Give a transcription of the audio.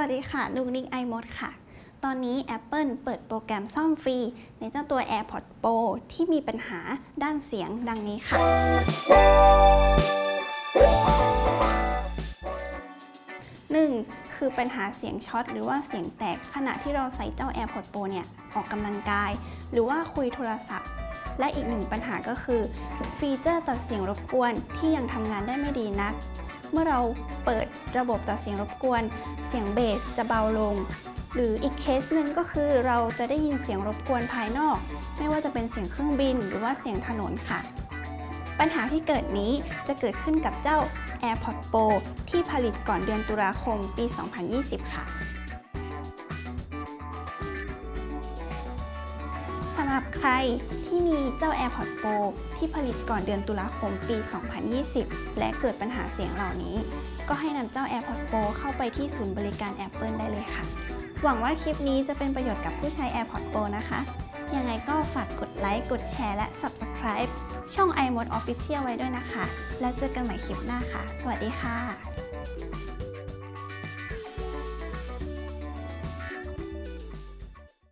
วัสดีค่ะ ลูกนิกไอมดค่ะ ตอนนี้ Apple เปิดโปรแกรมซ่อมฟรี ในเจ้าตัว AirPods Pro ที่มีปัญหาด้านเสียงดังนี้ค่ะ 1. คือปัญหาเสียงช็อตหรือว่าเสียงแตกขณะที่เราใส่เจ้า AirPods Pro เนี่ย ออกกำลังกาย หรือว่าคุยโทรศัพท์ และอีกหนึ่งปัญหาก็คือ ฟีเจอร์ตัดเสียงรบกวนที่ยังทำงานได้ไม่ดีนัก เมื่อเราเปิดระบบตัดเสียงรบกวน เสียงเบสจะเบาลง หรืออีกเคสหนึ่งก็คือเราจะได้ยินเสียงรบกวนภายนอก ไม่ว่าจะเป็นเสียงเครื่องบินหรือว่าเสียงถนนค่ะ ปัญหาที่เกิดนี้จะเกิดขึ้นกับเจ้า AirPods Pro ที่ผลิตก่อนเดือนตุลาคมปี 2020 ค่ะสำหรับใครที่มีเจ AirPods Pro ที่ผลิตก่อนเดือนตุลาคมปี 2020 และเกิดปัญหาเสียงเหล่านี้ ก็ให้นำเจ้า AirPods Pro เข้าไปที่ศูนย์บริการ Apple ได้เลยค่ะ หวังว่าคลิปนี้จะเป็นประโยชน์กับผู้ใช้ AirPods Pro นะคะ ยังไงก็ฝากกดไลค์ กดแชร์ และ Subscribe ช่อง iMode Official ไว้ด้วยนะคะ แล้วเจอกันใหม่คลิปหน้าค่ะ สวัสดีค่ะ